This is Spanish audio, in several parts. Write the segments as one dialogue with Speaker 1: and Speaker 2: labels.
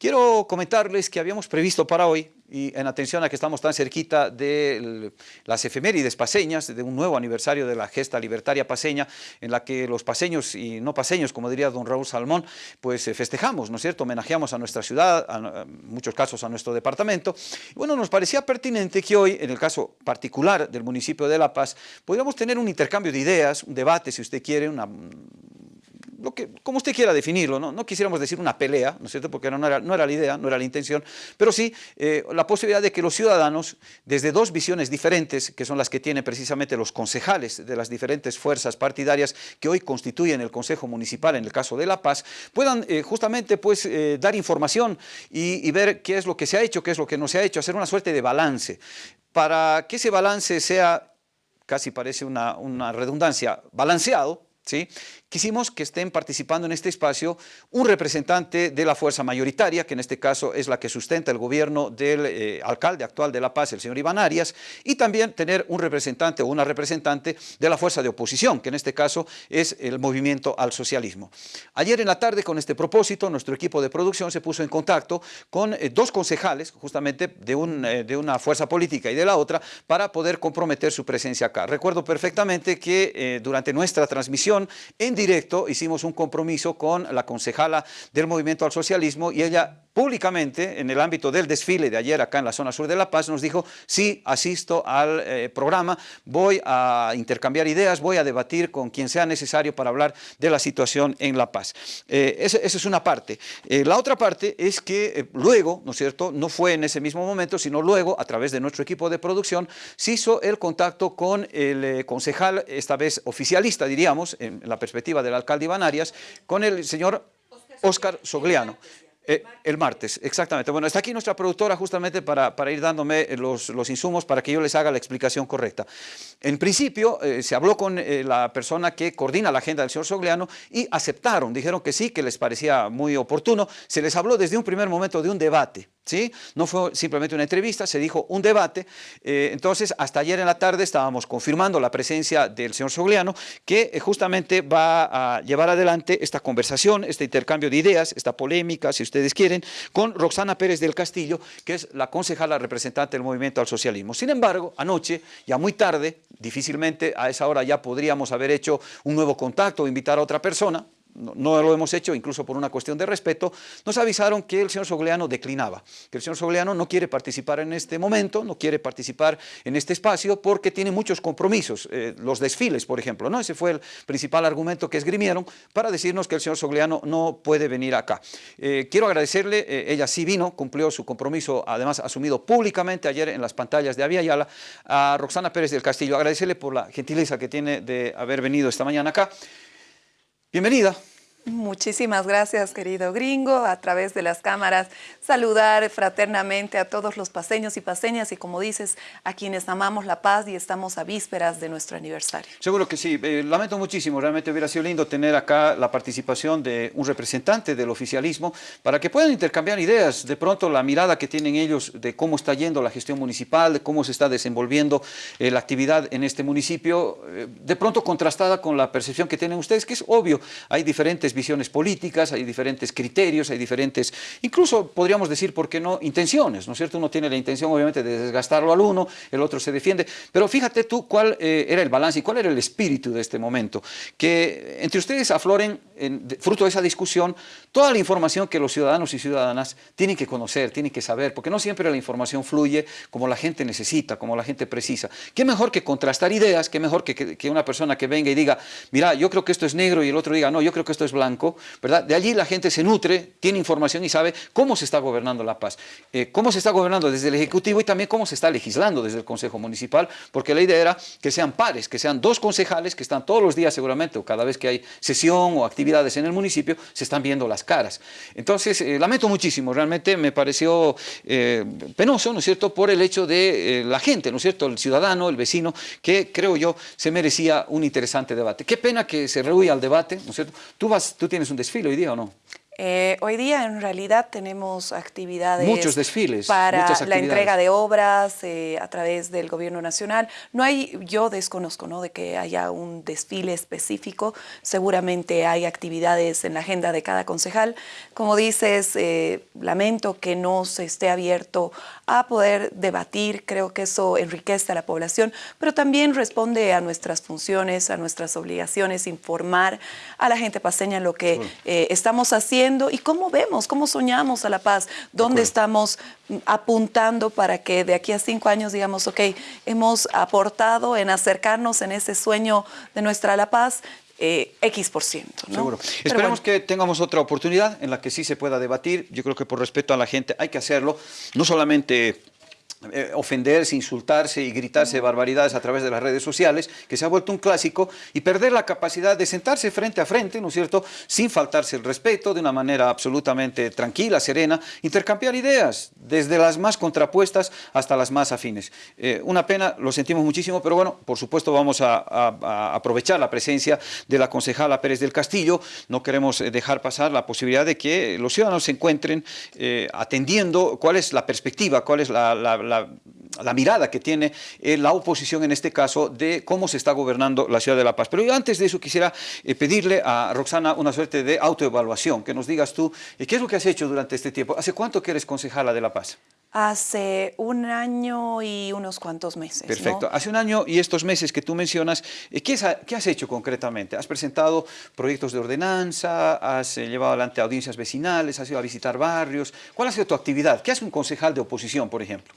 Speaker 1: Quiero comentarles que habíamos previsto para hoy, y en atención a que estamos tan cerquita de las efemérides paseñas, de un nuevo aniversario de la gesta libertaria paseña, en la que los paseños y no paseños, como diría don Raúl Salmón, pues eh, festejamos, ¿no es cierto?, homenajeamos a nuestra ciudad, en muchos casos a nuestro departamento. Bueno, nos parecía pertinente que hoy, en el caso particular del municipio de La Paz, podríamos tener un intercambio de ideas, un debate, si usted quiere, una, lo que, como usted quiera definirlo, ¿no? no quisiéramos decir una pelea, ¿no es cierto?, porque no era, no era la idea, no era la intención, pero sí eh, la posibilidad de que los ciudadanos, desde dos visiones diferentes, que son las que tienen precisamente los concejales de las diferentes fuerzas partidarias que hoy constituyen el Consejo Municipal en el caso de La Paz, puedan eh, justamente pues, eh, dar información y, y ver qué es lo que se ha hecho, qué es lo que no se ha hecho, hacer una suerte de balance. Para que ese balance sea, casi parece una, una redundancia, balanceado, ¿sí? Quisimos que estén participando en este espacio un representante de la fuerza mayoritaria, que en este caso es la que sustenta el gobierno del eh, alcalde actual de La Paz, el señor Iván Arias, y también tener un representante o una representante de la fuerza de oposición, que en este caso es el movimiento al socialismo. Ayer en la tarde, con este propósito, nuestro equipo de producción se puso en contacto con eh, dos concejales, justamente de, un, eh, de, una fuerza política y de la otra, para poder comprometer su presencia acá. Recuerdo perfectamente que durante nuestra transmisión en directo hicimos un compromiso con la concejala del Movimiento al Socialismo y ella públicamente en el ámbito del desfile de ayer acá en la zona sur de La Paz nos dijo, sí, asisto al eh, programa, voy a intercambiar ideas, voy a debatir con quien sea necesario para hablar de la situación en La Paz. Eh, esa, es una parte. Eh, la otra parte es que luego, ¿no es cierto?, no fue en ese mismo momento, sino luego, a través de nuestro equipo de producción, se hizo el contacto con el concejal, esta vez oficialista, diríamos, en la perspectiva del alcalde Iván Arias, con el señor Oscar Sogliano. Eh, el martes, exactamente. Bueno, está aquí nuestra productora justamente para, ir dándome los, los, insumos para que yo les haga la explicación correcta. En principio, eh, se habló con eh, la persona que coordina la agenda del señor Sogliano y aceptaron, dijeron que sí, que les parecía muy oportuno. Se les habló desde un primer momento de un debate. No fue simplemente una entrevista, se dijo un debate. Eh, entonces, hasta ayer en la tarde estábamos confirmando la presencia del señor Sogliano, que eh, justamente va a llevar adelante esta conversación, este intercambio de ideas, esta polémica, si ustedes quieren, con Roxana Pérez del Castillo, que es la concejala representante del Movimiento al Socialismo. Sin embargo, anoche, ya muy tarde, difícilmente a esa hora ya podríamos haber hecho un nuevo contacto o invitar a otra persona, no, lo hemos hecho, incluso por una cuestión de respeto, nos avisaron que el señor Sogleano declinaba, que el señor Sogleano no quiere participar en este momento, no quiere participar en este espacio porque tiene muchos compromisos, eh, los desfiles, por ejemplo, ¿no? ese fue el principal argumento que esgrimieron para decirnos que el señor Sogleano no puede venir acá. Eh, quiero agradecerle, eh, ella sí vino, cumplió su compromiso, además asumido públicamente ayer en las pantallas de Avia Yala, a Roxana Pérez del Castillo, agradecerle por la gentileza que tiene de haber venido esta mañana acá. Bienvenida.
Speaker 2: Muchísimas gracias, querido gringo. A través de las cámaras, saludar fraternamente a todos los paseños y paseñas y, como dices, a quienes amamos la paz y estamos a vísperas de nuestro aniversario.
Speaker 1: Seguro que sí. Eh, lamento muchísimo. Realmente hubiera sido lindo tener acá la participación de un representante del oficialismo para que puedan intercambiar ideas. De pronto, la mirada que tienen ellos de cómo está yendo la gestión municipal, de cómo se está desenvolviendo eh, la actividad en este municipio, eh, de pronto contrastada con la percepción que tienen ustedes, que es obvio. Hay diferentes visiones políticas, hay diferentes criterios, hay diferentes, incluso podríamos decir, ¿por qué no?, intenciones, ¿no es cierto? Uno tiene la intención, obviamente, de desgastarlo al uno, el otro se defiende, pero fíjate tú cuál eh, era el balance y cuál era el espíritu de este momento, que entre ustedes afloren, en, fruto de esa discusión, toda la información que los ciudadanos y ciudadanas tienen que conocer, tienen que saber, porque no siempre la información fluye como la gente necesita, como la gente precisa. ¿Qué mejor que contrastar ideas? ¿Qué mejor que, que, una persona que venga y diga, mira, yo creo que esto es negro y el otro diga, no, yo creo que esto es blanco? blanco, ¿verdad? De allí la gente se nutre, tiene información y sabe cómo se está gobernando la paz, eh, cómo se está gobernando desde el Ejecutivo y también cómo se está legislando desde el Consejo Municipal, porque la idea era que sean pares, que sean dos concejales que están todos los días seguramente, o cada vez que hay sesión o actividades en el municipio, se están viendo las caras. Entonces, eh, lamento muchísimo, realmente me pareció eh, penoso, ¿no es cierto?, por el hecho de la gente, ¿no es cierto?, el ciudadano, el vecino, que creo yo se merecía un interesante debate. Qué pena que se rehuya al debate, ¿no es cierto? Tú vas ¿Tú tienes un desfile hoy día o no?
Speaker 2: Eh, hoy día en realidad tenemos actividades
Speaker 1: Muchos desfiles,
Speaker 2: para
Speaker 1: muchas
Speaker 2: la entrega de obras eh, a través del gobierno nacional. No hay, yo desconozco ¿no? de que haya un desfile específico, seguramente hay actividades en la agenda de cada concejal. Como dices, eh, lamento que no se esté abierto a poder debatir, creo que eso enriquece a la población, pero también responde a nuestras funciones, a nuestras obligaciones, informar a la gente paseña lo que eh, estamos haciendo y cómo vemos, cómo soñamos a la paz, dónde estamos mm, apuntando para que de aquí a cinco años digamos, ok, hemos aportado en acercarnos en ese sueño de nuestra La Paz, eh, X por ciento. ¿no?
Speaker 1: Seguro.
Speaker 2: Pero
Speaker 1: Esperemos
Speaker 2: bueno.
Speaker 1: que tengamos otra oportunidad en la que sí se pueda debatir. Yo creo que por respeto a la gente hay que hacerlo. No solamente eh, ofenderse, insultarse y gritarse barbaridades a través de las redes sociales, que se ha vuelto un clásico, y perder la capacidad de sentarse frente a frente, ¿no es cierto?, sin faltarse el respeto, de una manera absolutamente tranquila, serena, intercambiar ideas, desde las más contrapuestas hasta las más afines. Eh, una pena, lo sentimos muchísimo, pero bueno, por supuesto vamos a, a- a aprovechar la presencia de la concejala Pérez del Castillo, no queremos eh, dejar pasar la posibilidad de que los ciudadanos se encuentren eh, atendiendo cuál es la perspectiva, cuál es la, la- la- la mirada que tiene eh, la oposición en este caso de cómo se está gobernando la ciudad de La Paz. Pero yo antes de eso quisiera eh, pedirle a Roxana una suerte de autoevaluación, que nos digas tú eh, qué es lo que has hecho durante este tiempo. ¿Hace cuánto que eres concejala de La Paz?
Speaker 2: Hace un año y unos cuantos meses. ¿no?
Speaker 1: Perfecto. Hace un año y estos meses que tú mencionas, eh, ¿qué, es- qué has hecho concretamente? ¿Has presentado proyectos de ordenanza? ¿Has llevado adelante audiencias vecinales? ¿Has ido a visitar barrios? ¿Cuál ha sido tu actividad? ¿Qué hace un concejal de oposición, por ejemplo?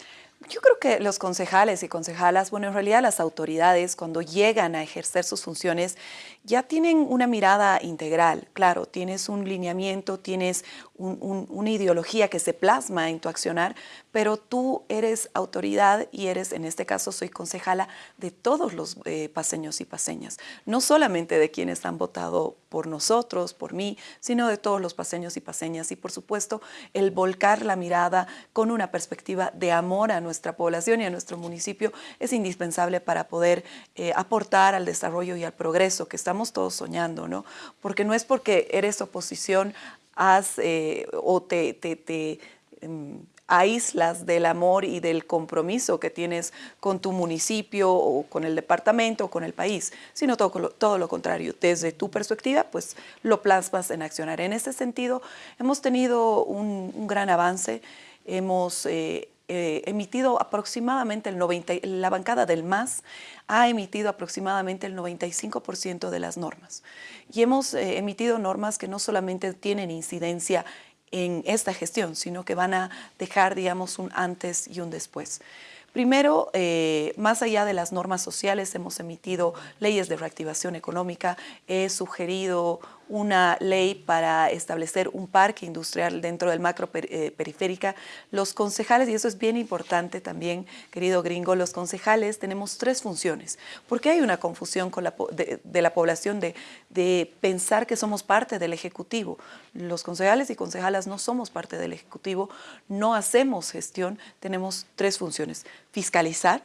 Speaker 2: Yo creo que los concejales y concejalas, bueno, en realidad las autoridades cuando llegan a ejercer sus funciones ya tienen una mirada integral. Claro, tienes un lineamiento, tienes un- un- una ideología que se plasma en tu accionar, pero tú eres autoridad y eres, en este caso, soy concejala de todos los eh, paseños y paseñas, no solamente de quienes han votado por nosotros, por mí, sino de todos los paseños y paseñas. Y por supuesto, el volcar la mirada con una perspectiva de amor a nuestra población y a nuestro municipio es indispensable para poder eh, aportar al desarrollo y al progreso que estamos todos soñando, ¿no? Porque no es porque eres oposición has, eh, o te, te- te, em, aíslas del amor y del compromiso que tienes con tu municipio o con el departamento o con el país, sino todo, todo lo contrario. Desde tu perspectiva, pues lo plasmas en accionar. En ese sentido, hemos tenido un, un gran avance, hemos eh, eh, emitido aproximadamente el 90, y- la bancada del MAS ha emitido aproximadamente el 95% de las normas. Y hemos eh, emitido normas que no solamente tienen incidencia en esta gestión, sino que van a dejar, digamos, un antes y un después. Primero, eh, más allá de las normas sociales, hemos emitido leyes de reactivación económica, he sugerido una ley para establecer un parque industrial dentro del macro per- eh, periférica. Los concejales, y eso es bien importante también, querido gringo, los concejales tenemos tres funciones, porque hay una confusión con la de, de la población de, de pensar que somos parte del Ejecutivo. Los concejales y concejalas no somos parte del Ejecutivo, no hacemos gestión, tenemos tres funciones. Fiscalizar,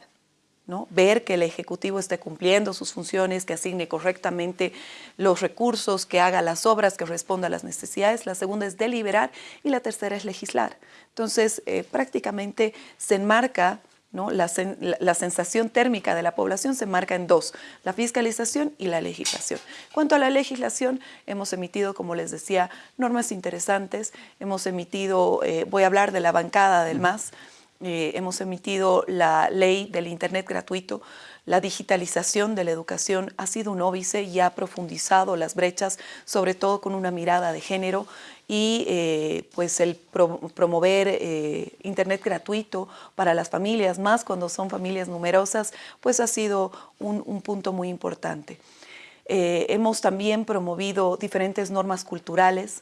Speaker 2: ¿no? ver que el Ejecutivo esté cumpliendo sus funciones, que asigne correctamente los recursos, que haga las obras, que responda a las necesidades. La segunda es deliberar y la tercera es legislar. Entonces, eh, prácticamente se enmarca, ¿no? la, sen- la- la sensación térmica de la población se enmarca en dos, la fiscalización y la legislación. Cuanto a la legislación, hemos emitido, como les decía, normas interesantes, hemos emitido, eh, voy a hablar de la bancada del MAS, eh, hemos emitido la ley del Internet gratuito. La digitalización de la educación ha sido un óbice y ha profundizado las brechas, sobre todo con una mirada de género y eh, pues el pro- promover eh, Internet gratuito para las familias, más cuando son familias numerosas, pues ha sido un, un punto muy importante. Hemos también promovido diferentes normas culturales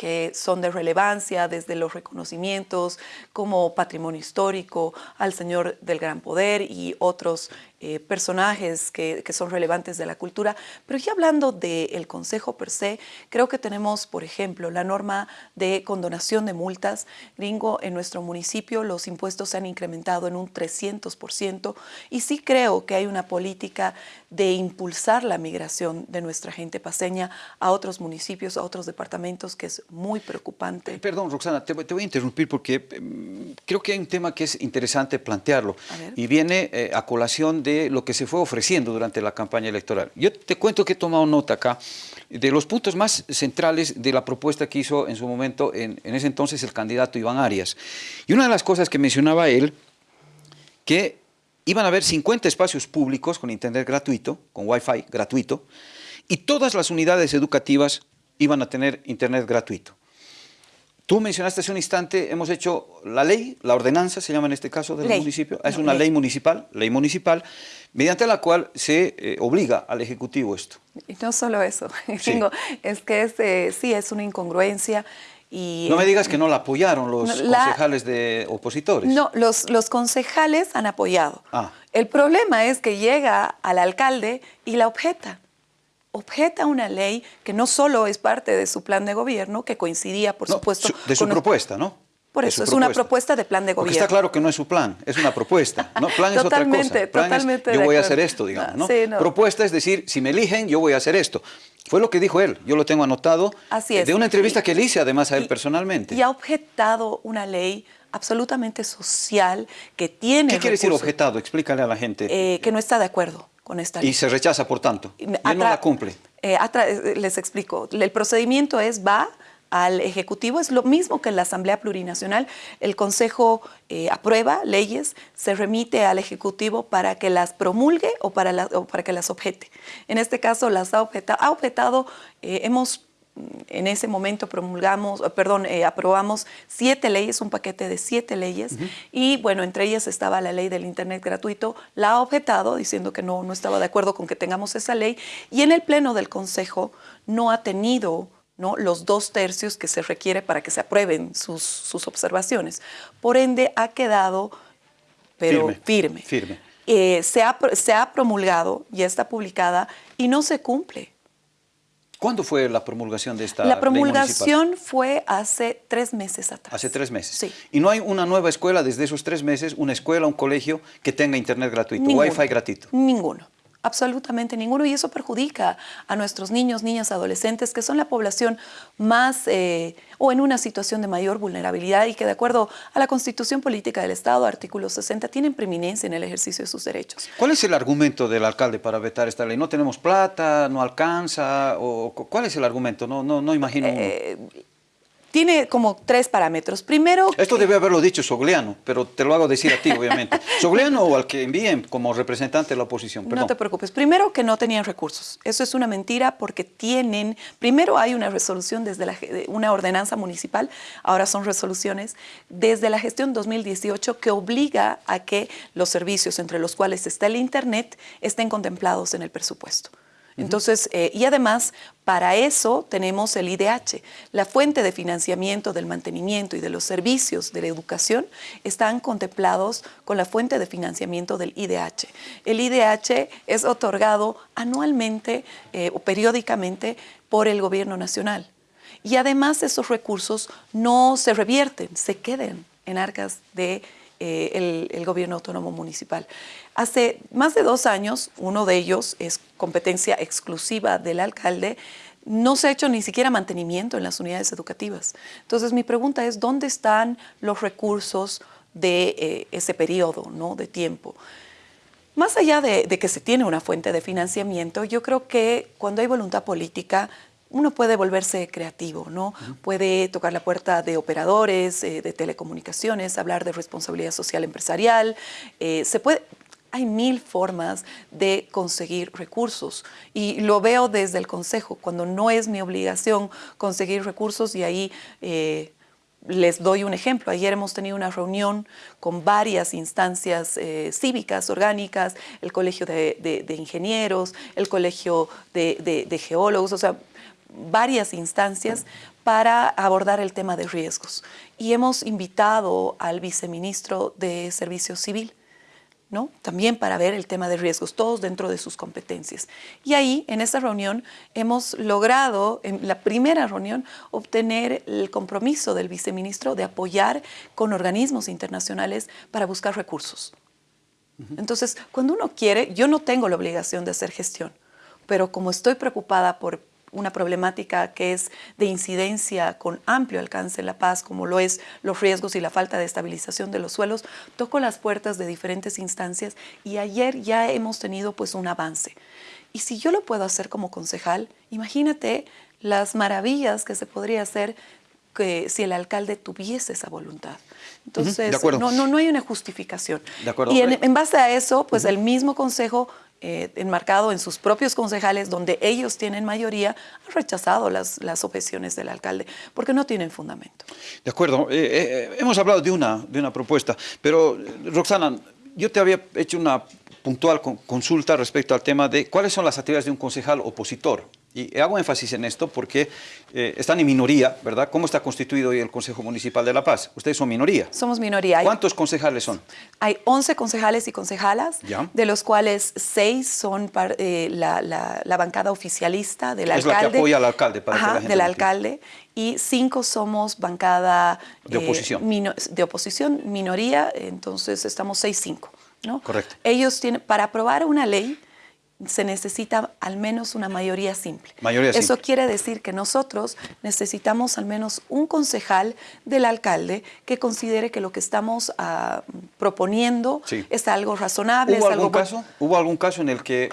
Speaker 2: que son de relevancia desde los reconocimientos como patrimonio histórico al Señor del Gran Poder y otros eh, personajes que, que, son relevantes de la cultura. Pero ya hablando del Consejo per se, creo que tenemos, por ejemplo, la norma de condonación de multas. Gringo, en nuestro municipio los impuestos se han incrementado en un 300% y sí creo que hay una política de impulsar la migración de nuestra gente paseña a otros municipios, a otros departamentos, que es muy preocupante.
Speaker 1: Perdón, Roxana, te, voy a interrumpir porque mm, creo que hay un tema que es interesante plantearlo y viene eh, a colación de lo que se fue ofreciendo durante la campaña electoral. Yo te cuento que he tomado nota acá de los puntos más centrales de la propuesta que hizo en su momento, en, ese entonces, el candidato Iván Arias. Y una de las cosas que mencionaba él, que iban a haber 50 espacios públicos con internet gratuito, con wifi gratuito, y todas las unidades educativas iban a tener internet gratuito. Tú mencionaste hace un instante, hemos hecho la ley, la ordenanza se llama en este caso del municipio, es una ley. municipal, ley municipal, mediante la cual se eh, obliga al Ejecutivo esto.
Speaker 2: Y no solo eso, es que es, eh, sí es una incongruencia. Y,
Speaker 1: no me digas que no la apoyaron los concejales de opositores.
Speaker 2: No, los, los concejales han apoyado. Ah. El problema es que llega al alcalde y la objeta objeta una ley que no solo es parte de su plan de gobierno, que coincidía, por supuesto...
Speaker 1: de su propuesta, ¿no?
Speaker 2: Por eso, es una propuesta de plan de gobierno.
Speaker 1: Porque está claro que no es su plan, es una propuesta. ¿no? Plan es otra cosa. totalmente yo voy a hacer esto, digamos. ¿no? Propuesta es decir, si me eligen, yo voy a hacer esto. Fue lo que dijo él, yo lo tengo anotado.
Speaker 2: Así es.
Speaker 1: De una entrevista que le hice además a él personalmente.
Speaker 2: Y ha objetado una ley absolutamente social que tiene...
Speaker 1: ¿Qué quiere decir objetado? Explícale a la gente.
Speaker 2: Eh, que no está de acuerdo.
Speaker 1: Y se rechaza, por tanto. Y no la cumple.
Speaker 2: Eh, eh, les explico. El procedimiento es, va al Ejecutivo, es lo mismo que en la Asamblea Plurinacional. El Consejo eh, aprueba leyes, se remite al Ejecutivo para que las promulgue o para, para que las objete. En este caso las ha objetado, ha objetado hemos en ese momento promulgamos, eh, perdón, eh, aprobamos siete leyes, un paquete de siete leyes, y bueno, entre ellas estaba la ley del Internet gratuito, la ha objetado diciendo que no, no estaba de acuerdo con que tengamos esa ley, y en el Pleno del Consejo no ha tenido ¿no? los dos tercios que se requiere para que se aprueben sus, sus observaciones. Por ende, ha quedado, pero firme.
Speaker 1: firme.
Speaker 2: Eh, se, ha, se ha promulgado, ya está publicada, y no se cumple.
Speaker 1: ¿Cuándo fue la promulgación de esta
Speaker 2: La promulgación fue hace tres meses atrás.
Speaker 1: Hace tres meses.
Speaker 2: Sí.
Speaker 1: ¿Y no hay una nueva escuela desde esos tres meses, una escuela, un colegio que tenga internet gratuito, wifi gratuito?
Speaker 2: Ninguno. Absolutamente ninguno y eso perjudica a nuestros niños, niñas, adolescentes que son la población más eh, o en una situación de mayor vulnerabilidad y que de acuerdo a la Constitución Política del Estado, artículo 60, tienen preeminencia en el ejercicio de sus derechos.
Speaker 1: ¿Cuál es el argumento del alcalde para vetar esta ley? ¿No tenemos plata? ¿No alcanza? O, ¿Cuál es el argumento? No, no, no imagino. Eh,
Speaker 2: tiene como tres parámetros. Primero...
Speaker 1: Esto debe haberlo dicho Sogliano, pero te lo hago decir a ti, obviamente. Sogliano o al que envíen como representante de la oposición.
Speaker 2: No te preocupes. Primero que no tenían recursos. Eso es una mentira porque tienen... Primero hay una resolución desde la, una ordenanza municipal, ahora son resoluciones, desde la gestión 2018 que obliga a que los servicios entre los cuales está el Internet estén contemplados en el presupuesto. Entonces, eh, y además, para eso tenemos el IDH. La fuente de financiamiento del mantenimiento y de los servicios de la educación están contemplados con la fuente de financiamiento del IDH. El IDH es otorgado anualmente eh, o periódicamente por el gobierno nacional. Y además esos recursos no se revierten, se quedan en arcas de eh, el, gobierno autónomo municipal. Hace más de dos años, uno de ellos es competencia exclusiva del alcalde, no se ha hecho ni siquiera mantenimiento en las unidades educativas. Entonces mi pregunta es, ¿dónde están los recursos de eh, ese periodo ¿no? de tiempo? Más allá de, que se tiene una fuente de financiamiento, yo creo que cuando hay voluntad política uno puede volverse creativo, ¿no? Puede tocar la puerta de operadores, eh, de telecomunicaciones, hablar de responsabilidad social empresarial. Eh, se puede, hay mil formas de conseguir recursos y lo veo desde el Consejo, cuando no es mi obligación conseguir recursos y ahí eh, les doy un ejemplo. Ayer hemos tenido una reunión con varias instancias cívicas, orgánicas, el Colegio de, Ingenieros, el Colegio de, de Geólogos, o sea, varias instancias para abordar el tema de riesgos. Y hemos invitado al viceministro de Servicio Civil ¿no? También para ver el tema de riesgos, todos dentro de sus competencias. Y ahí, en esta reunión, hemos logrado, en la primera reunión, obtener el compromiso del viceministro de apoyar con organismos internacionales para buscar recursos. Entonces, cuando uno quiere, yo no tengo la obligación de hacer gestión, pero como estoy preocupada por una problemática que es de incidencia con amplio alcance en la paz, como lo es los riesgos y la falta de estabilización de los suelos, toco las puertas de diferentes instancias y ayer ya hemos tenido pues un avance. Y si yo lo puedo hacer como concejal, imagínate las maravillas que se podría hacer que si el alcalde tuviese esa voluntad. Entonces, no, no, no, hay una justificación. Y en, en, base a eso, pues el mismo consejo eh, enmarcado en sus propios concejales, donde ellos tienen mayoría, han rechazado las, las objeciones del alcalde, porque no tienen fundamento.
Speaker 1: De acuerdo. Eh, eh, hemos hablado de una, de una propuesta, pero Roxana, yo te había hecho una puntual consulta respecto al tema de cuáles son las actividades de un concejal opositor. Y hago énfasis en esto porque eh, están en minoría, ¿verdad? ¿Cómo está constituido hoy el Consejo Municipal de La Paz? Ustedes son minoría.
Speaker 2: Somos minoría.
Speaker 1: ¿Cuántos concejales son?
Speaker 2: Hay 11 concejales y concejalas, de los cuales 6 son eh, la, la, bancada oficialista del alcalde.
Speaker 1: Es la que apoya al alcalde. Para
Speaker 2: Ajá, del alcalde. Y 5 somos bancada...
Speaker 1: De oposición.
Speaker 2: Eh, de oposición, minoría, entonces estamos 6-5. ¿no?
Speaker 1: Correcto.
Speaker 2: Ellos tienen, para aprobar una ley, se necesita al menos una mayoría simple.
Speaker 1: Mayoría
Speaker 2: Eso quiere decir que nosotros necesitamos al menos un concejal del alcalde que considere que lo que estamos ah, proponiendo es algo razonable.
Speaker 1: ¿Hubo,
Speaker 2: es
Speaker 1: algún
Speaker 2: algo...
Speaker 1: caso, ¿Hubo algún caso en el que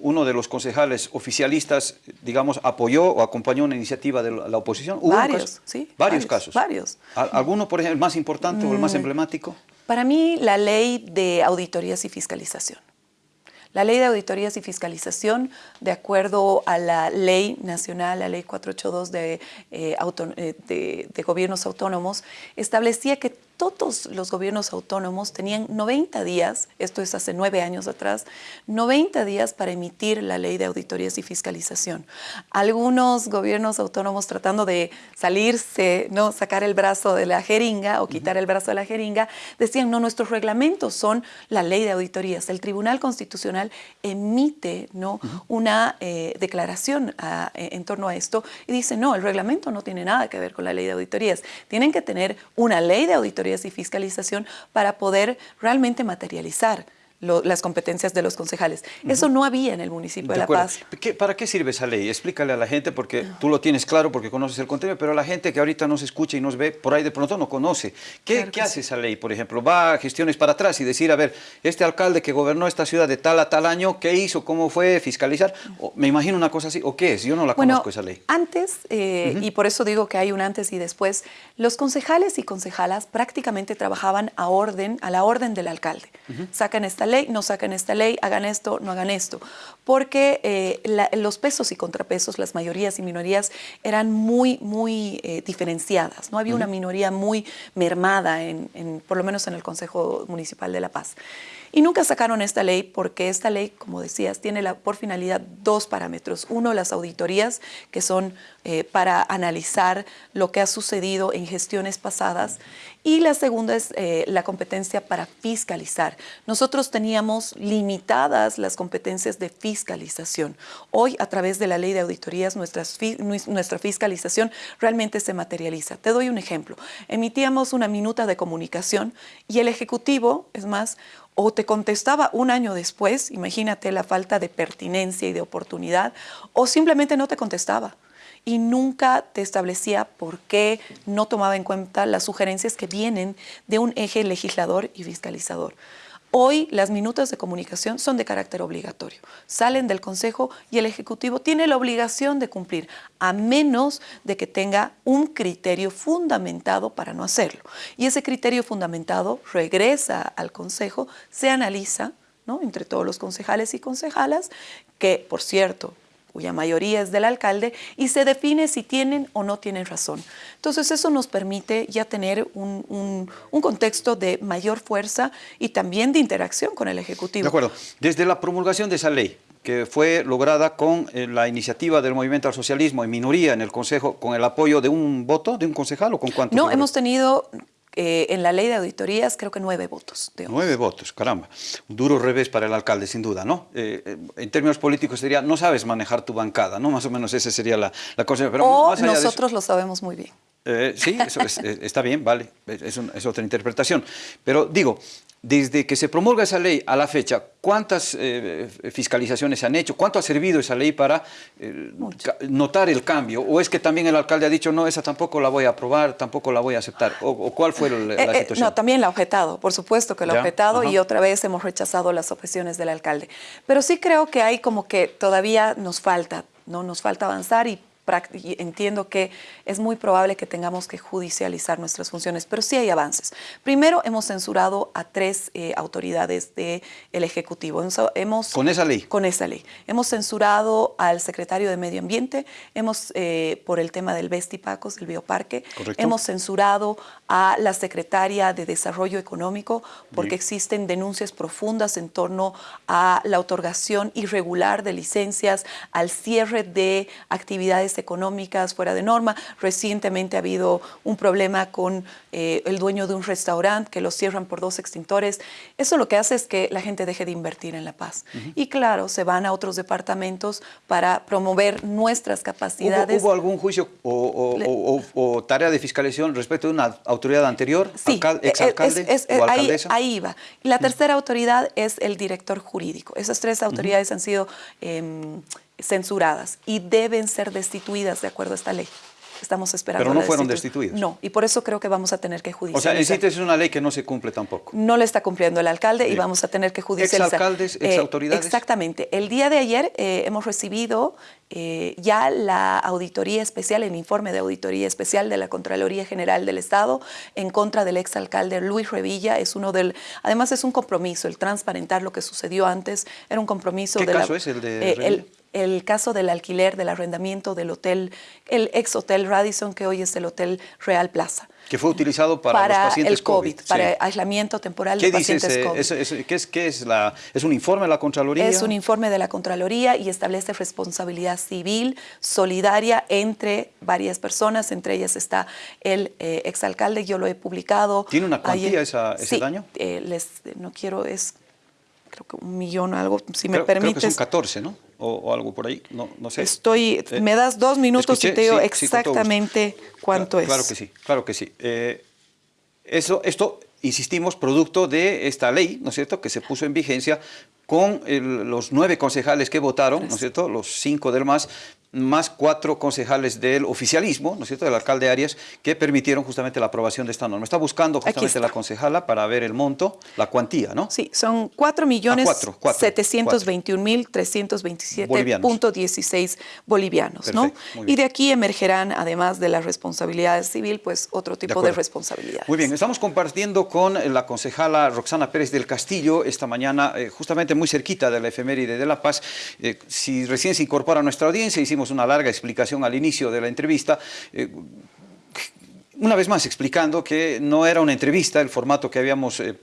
Speaker 1: uno de los concejales oficialistas, digamos, apoyó o acompañó una iniciativa de la oposición?
Speaker 2: ¿Hubo varios, sí.
Speaker 1: Varios, casos.
Speaker 2: Varios.
Speaker 1: ¿Alguno, por ejemplo, el más importante o el más mm. emblemático?
Speaker 2: Para mí, la ley de auditorías y fiscalización. La ley de auditorías y fiscalización, de acuerdo a la ley nacional, la ley 482 de, eh, eh, de, de gobiernos autónomos, establecía que todos los gobiernos autónomos tenían 90 días, esto es hace nueve años atrás, 90 días para emitir la ley de auditorías y fiscalización. Algunos gobiernos autónomos tratando de salirse, no sacar el brazo de la jeringa o quitar el brazo de la jeringa, decían, no, nuestros reglamentos son la ley de auditorías. El Tribunal Constitucional emite ¿no? una eh, declaración en torno a esto y dice, no, el reglamento no tiene nada que ver con la ley de auditorías. Tienen que tener una ley de auditorías y fiscalización para poder realmente materializar las competencias de los concejales. Eso no había en el municipio de, La Paz.
Speaker 1: ¿Para qué sirve esa ley? Explícale a la gente, porque tú lo tienes claro porque conoces el contenido, pero la gente que ahorita nos escucha y nos ve, por ahí de pronto no conoce. ¿Qué, ¿qué hace esa ley, por ejemplo? Va a gestiones para atrás y decir, a ver, este alcalde que gobernó esta ciudad de tal a tal año, ¿qué hizo? ¿Cómo fue? ¿Fiscalizar? me imagino una cosa así. ¿O qué es? Yo no la conozco esa ley.
Speaker 2: Antes, eh, y por eso digo que hay un antes y después, los concejales y concejalas prácticamente trabajaban a orden, a la orden del alcalde. Sacan esta ley, no sacan esta ley, hagan esto, no hagan esto. Porque eh, los pesos y contrapesos, las mayorías y minorías eran muy, muy eh, diferenciadas. No había una minoría muy mermada, en, por lo menos en el Consejo Municipal de La Paz. Y nunca sacaron esta ley porque esta ley, como decías, tiene la, por finalidad dos parámetros. Uno, las auditorías, que son eh, para analizar lo que ha sucedido en gestiones pasadas. Y la segunda es eh, la competencia para fiscalizar. Nosotros teníamos limitadas las competencias de fiscalización. Hoy, a través de la ley de auditorías, nuestra fiscalización realmente se materializa. Te doy un ejemplo. Emitíamos una minuta de comunicación y el Ejecutivo, es más, o te contestaba un año después, imagínate la falta de pertinencia y de oportunidad, o simplemente no te contestaba y nunca te establecía por qué no tomaba en cuenta las sugerencias que vienen de un eje legislador y fiscalizador. Hoy las minutas de comunicación son de carácter obligatorio. Salen del Consejo y el Ejecutivo tiene la obligación de cumplir, a menos de que tenga un criterio fundamentado para no hacerlo. Y ese criterio fundamentado regresa al Consejo, se analiza ¿no? entre todos los concejales y concejalas, que, por cierto, cuya mayoría es del alcalde, y se define si tienen o no tienen razón. Entonces eso nos permite ya tener un, contexto de mayor fuerza y también de interacción con el Ejecutivo.
Speaker 1: De acuerdo. Desde la promulgación de esa ley, que fue lograda con eh, la iniciativa del Movimiento al Socialismo en minoría en el Consejo, con el apoyo de un voto, de un concejal o con cuántos?
Speaker 2: No, hemos tenido eh, en la ley de auditorías creo que nueve votos.
Speaker 1: nueve votos, caramba. Un duro revés para el alcalde, sin duda, ¿no? Eh, en términos políticos sería, no sabes manejar tu bancada, ¿no? Más o menos esa sería la, cosa.
Speaker 2: Pero o nosotros lo sabemos muy bien.
Speaker 1: sí, eso está bien, vale, es, es, otra interpretación. Pero digo, desde que se promulga esa ley a la fecha, ¿cuántas eh, fiscalizaciones se han hecho? ¿Cuánto ha servido esa ley para eh, notar el cambio? ¿O es que también el alcalde ha dicho, no, esa tampoco la voy a aprobar, tampoco la voy a aceptar? ¿O, cuál fue la,
Speaker 2: eh,
Speaker 1: situación?
Speaker 2: no, también la ha objetado, por supuesto que la ha objetado y otra vez hemos rechazado las objeciones del alcalde. Pero sí creo que hay como que todavía nos falta, ¿no? Nos falta avanzar y entiendo que es muy probable que tengamos que judicializar nuestras funciones, pero sí hay avances. Primero, hemos censurado a tres eh, autoridades del Ejecutivo. Hemos,
Speaker 1: ¿Con esa ley?
Speaker 2: Con esa ley. Hemos censurado al secretario de Medio Ambiente, hemos, eh, por el tema del Vestipacos, del bioparque, hemos censurado a la secretaria de Desarrollo Económico porque existen denuncias profundas en torno a la otorgación irregular de licencias, al cierre de actividades económicas fuera de norma. Recientemente ha habido un problema con eh, el dueño de un restaurante que lo cierran por dos extintores. Eso lo que hace es que la gente deje de invertir en La Paz. Y claro, se van a otros departamentos para promover nuestras capacidades.
Speaker 1: ¿Hubo, algún juicio o, tarea de fiscalización respecto de una autoridad anterior,
Speaker 2: sí, exalcalde o alcaldesa? Ahí, ahí, va. La tercera autoridad es el director jurídico. Esas tres autoridades han sido... Em, censuradas y deben ser destituidas de acuerdo a esta ley. Estamos esperando.
Speaker 1: Pero no fueron destituidas.
Speaker 2: No, y por eso creo que vamos a tener que judicializar.
Speaker 1: O sea, en sí es una ley que no se cumple tampoco.
Speaker 2: No le está cumpliendo el alcalde y vamos a tener que judicializar.
Speaker 1: ¿Exalcaldes, exautoridades?
Speaker 2: Eh, exactamente. El día de ayer eh, hemos recibido eh, ya la auditoría especial, el informe de auditoría especial de la Contraloría General del Estado en contra del exalcalde Luis Revilla. Es uno del, además es un compromiso, el transparentar lo que sucedió antes, era un compromiso
Speaker 1: ¿Qué
Speaker 2: de
Speaker 1: caso es el de
Speaker 2: el caso del alquiler, del arrendamiento del hotel, el ex hotel Radisson, que hoy es el Hotel Real Plaza.
Speaker 1: Que fue utilizado para, los pacientes
Speaker 2: el COVID. Para aislamiento temporal de pacientes COVID.
Speaker 1: ¿qué, es, qué es, la, ¿Es un informe de la Contraloría?
Speaker 2: Es un informe de la Contraloría y establece responsabilidad civil solidaria entre varias personas, entre ellas está el eh, exalcalde, yo lo he publicado.
Speaker 1: ¿Tiene una cuantía ese daño?
Speaker 2: Eh, les, no quiero, es creo que un millón o algo, si me permites.
Speaker 1: Creo que son 14, ¿no? O, algo por ahí, no, no sé.
Speaker 2: Estoy, eh, me das dos minutos y te digo exactamente cuánto es.
Speaker 1: Claro que sí, claro que sí. Eh, eso, esto, insistimos, producto de esta ley, ¿no es cierto?, que se puso en vigencia con los nueve concejales que votaron, ¿no es cierto?, los cinco del MAS, más cuatro concejales del oficialismo, ¿no es cierto?, del alcalde Arias, que permitieron justamente la aprobación de esta norma. Está buscando justamente la concejala para ver el monto, la cuantía, ¿no?
Speaker 2: Sí, son 4 millones 721 mil 327.16 bolivianos, ¿no? Y de aquí emergerán, además de la responsabilidad civil, pues otro tipo de, responsabilidades.
Speaker 1: Muy bien, estamos compartiendo con la concejala Roxana Pérez del Castillo esta mañana, eh, justamente muy cerquita de la efeméride de La Paz. Eh, si recién se incorpora a nuestra audiencia, hicimos una larga explicación al inicio de la entrevista, eh, una vez más explicando que no era una entrevista, el formato que habíamos eh,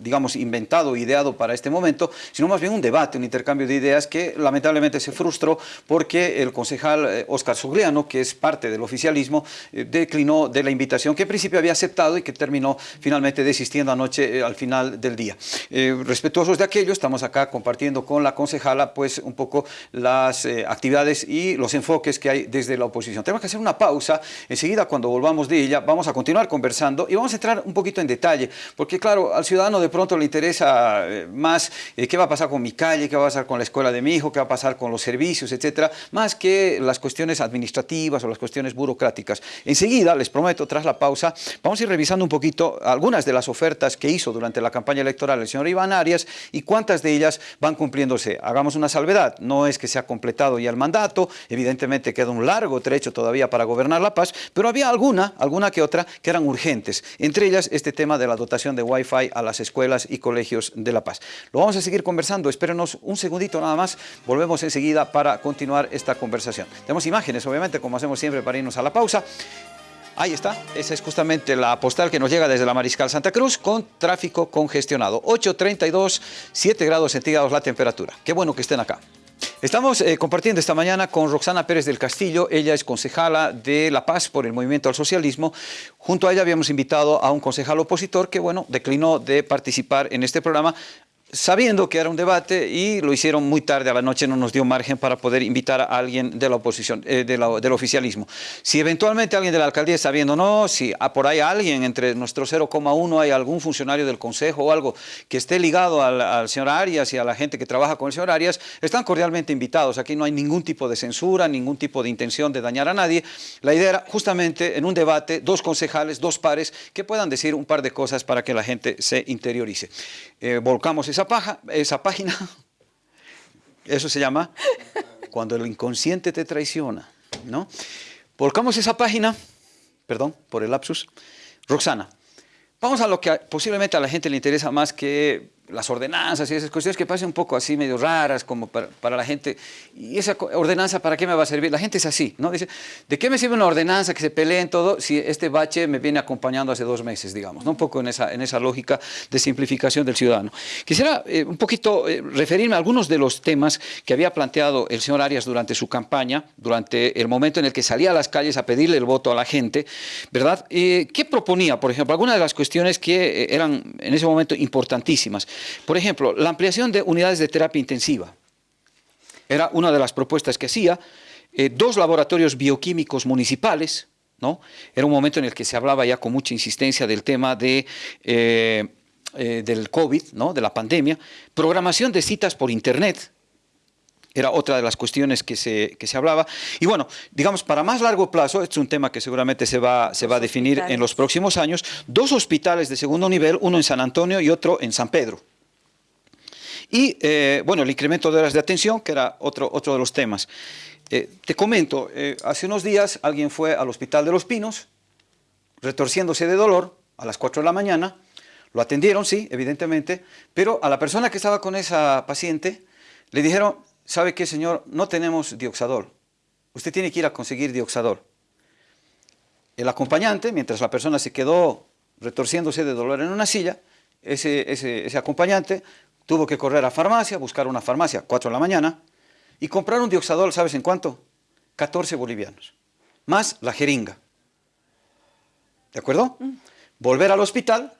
Speaker 1: digamos, inventado, ideado para este momento, sino más bien un debate, un intercambio de ideas que lamentablemente se frustró porque el concejal eh, Sogliano, que es parte del oficialismo, eh, declinó de la invitación que en principio había aceptado y que terminó finalmente desistiendo anoche eh, al final del día. respetuosos de aquello, estamos acá compartiendo con la concejala pues un poco las actividades y los enfoques que hay desde la oposición. Tenemos que hacer una pausa, enseguida cuando volvamos de ella vamos a continuar conversando y vamos a entrar un poquito en detalle, porque claro, al ciudadano de de pronto le interesa eh, más eh, qué va a pasar con mi calle, qué va a pasar con la escuela de mi hijo, qué va a pasar con los servicios, etcétera, más que las cuestiones administrativas o las cuestiones burocráticas. Enseguida, les prometo, tras la pausa, vamos a ir revisando un poquito algunas de las ofertas que hizo durante la campaña electoral el señor Iván Arias y cuántas de ellas van cumpliéndose. Hagamos una salvedad, no es que se ha completado ya el mandato, evidentemente queda un largo trecho todavía para gobernar La Paz, pero había alguna, alguna que otra, que eran urgentes. Entre ellas, este tema de la dotación de Wi-Fi a las escuelas escuelas y colegios de La Paz. Lo vamos a seguir conversando, espérenos un segundito nada más, volvemos enseguida para continuar esta conversación. Tenemos imágenes, obviamente, como hacemos siempre para irnos a la pausa. Ahí está, esa es justamente la postal que nos llega desde la Mariscal Santa Cruz con tráfico congestionado. 8.32, 7 grados centígrados la temperatura. Qué bueno que estén acá. Estamos eh, compartiendo esta mañana con Roxana Pérez del Castillo, ella es concejala de La Paz por el Movimiento al Socialismo. Junto a ella habíamos invitado a un concejal opositor que, bueno, declinó de participar en este programa sabiendo que era un debate y lo hicieron muy tarde a la noche, no nos dio margen para poder invitar a alguien de la oposición, eh, de del oficialismo. Si eventualmente alguien de la alcaldía está viendo, no, si por ahí alguien entre nuestro 0,1 hay algún funcionario del consejo o algo que esté ligado al, señor Arias y a la gente que trabaja con el señor Arias, están cordialmente invitados. Aquí no hay ningún tipo de censura, ningún tipo de intención de dañar a nadie. La idea era justamente en un debate, dos concejales, dos pares, que puedan decir un par de cosas para que la gente se interiorice. Eh, volcamos esa, paja, esa página, eso se llama cuando el inconsciente te traiciona, ¿no? Volcamos esa página, perdón por el lapsus, Roxana, vamos a lo que posiblemente a la gente le interesa más que las ordenanzas y esas cuestiones que parecen un poco así medio raras como para, la gente. ¿Y esa ordenanza para qué me va a servir? La gente es así, ¿no? Dice, ¿de qué me sirve una ordenanza que se peleen todo si este bache me viene acompañando hace dos meses, digamos? ¿no? Un poco en esa, en esa lógica de simplificación del ciudadano. Quisiera eh, un poquito eh, referirme a algunos de los temas que había planteado el señor Arias durante su campaña, durante el momento en el que salía a las calles a pedirle el voto a la gente, ¿verdad? Eh, ¿Qué proponía, por ejemplo? Algunas de las cuestiones que eran en ese momento importantísimas. Por ejemplo, la ampliación de unidades de terapia intensiva. Era una de las propuestas que hacía. Eh, dos laboratorios bioquímicos municipales, ¿no? Era un momento en el que se hablaba ya con mucha insistencia del tema de, eh, eh, del COVID, ¿no? de la pandemia. Programación de citas por Internet, era otra de las cuestiones que se, que se hablaba. Y bueno, digamos, para más largo plazo, este es un tema que seguramente se va, se va a definir en los próximos años, dos hospitales de segundo nivel, uno en San Antonio y otro en San Pedro. Y, eh, bueno, el incremento de horas de atención, que era otro, otro de los temas. Eh, te comento, eh, hace unos días alguien fue al Hospital de los Pinos, retorciéndose de dolor, a las 4 de la mañana, lo atendieron, sí, evidentemente, pero a la persona que estaba con esa paciente le dijeron, ¿sabe qué, señor? No tenemos dioxadol. Usted tiene que ir a conseguir dioxadol. El acompañante, mientras la persona se quedó retorciéndose de dolor en una silla, ese, ese, ese acompañante Tuvo que correr a farmacia, buscar una farmacia, 4 de la mañana, y comprar un dioxadol, ¿sabes en cuánto? 14 bolivianos, más la jeringa. ¿De acuerdo? Mm. Volver al hospital,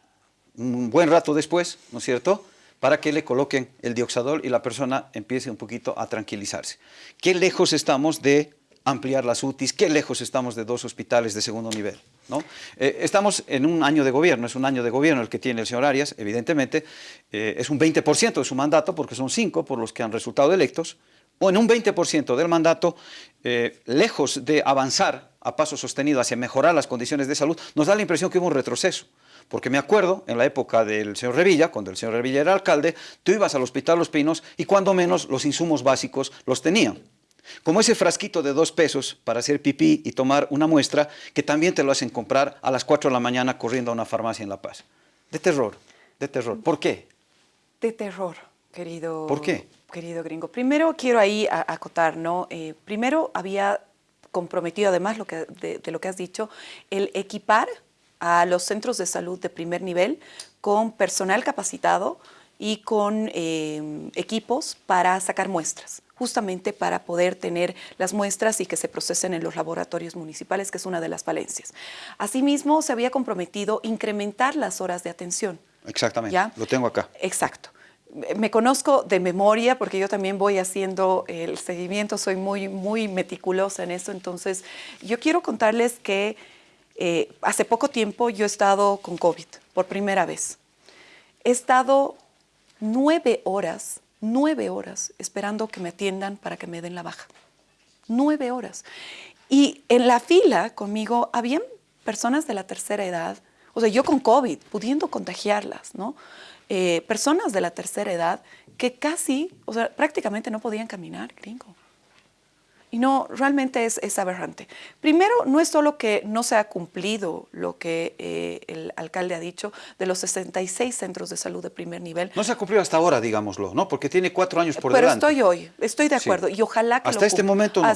Speaker 1: un buen rato después, ¿no es cierto?, para que le coloquen el dioxadol y la persona empiece un poquito a tranquilizarse. ¿Qué lejos estamos de ampliar las UTIs? ¿Qué lejos estamos de dos hospitales de segundo nivel? ¿no? Eh, estamos en un año de gobierno, es un año de gobierno el que tiene el señor Arias, evidentemente, eh, es un 20% de su mandato, porque son cinco por los que han resultado electos, o en un 20% del mandato, eh, lejos de avanzar a paso sostenido hacia mejorar las condiciones de salud, nos da la impresión que hubo un retroceso. Porque me acuerdo, en la época del señor Revilla, cuando el señor Revilla era alcalde, tú ibas al Hospital Los Pinos y cuando menos los insumos básicos los tenían. Como ese frasquito de dos pesos para hacer pipí y tomar una muestra que también te lo hacen comprar a las 4 de la mañana corriendo a una farmacia en La Paz. De terror, de terror. ¿Por qué?
Speaker 2: De terror, querido.
Speaker 1: ¿Por qué?
Speaker 2: Querido gringo. Primero quiero ahí acotar, ¿no? Eh, primero había comprometido, además lo que, de, de lo que has dicho, el equipar a los centros de salud de primer nivel con personal capacitado y con eh, equipos para sacar muestras justamente para poder tener las muestras y que se procesen en los laboratorios municipales, que es una de las falencias. Asimismo, se había comprometido incrementar las horas de atención.
Speaker 1: Exactamente, lo tengo acá.
Speaker 2: Exacto. Me conozco de memoria porque yo también voy haciendo el seguimiento, soy muy, muy meticulosa en eso, entonces yo quiero contarles que eh, hace poco tiempo yo he estado con COVID por primera vez. He estado nueve horas nueve horas esperando que me atiendan para que me den la baja. Nueve horas. Y en la fila conmigo habían personas de la tercera edad, o sea, yo con COVID, pudiendo contagiarlas, ¿no? Eh, personas de la tercera edad que casi, o sea, prácticamente no podían caminar, gringo. Y no, realmente es, es, aberrante. Primero, no es solo que no se ha cumplido lo que eh, el alcalde ha dicho de los 66 centros de salud de primer nivel.
Speaker 1: No se ha cumplido hasta ahora, digámoslo, ¿no? Porque tiene cuatro años por
Speaker 2: Pero
Speaker 1: delante.
Speaker 2: Pero estoy hoy, estoy de acuerdo. Y ojalá que
Speaker 1: Hasta este momento no.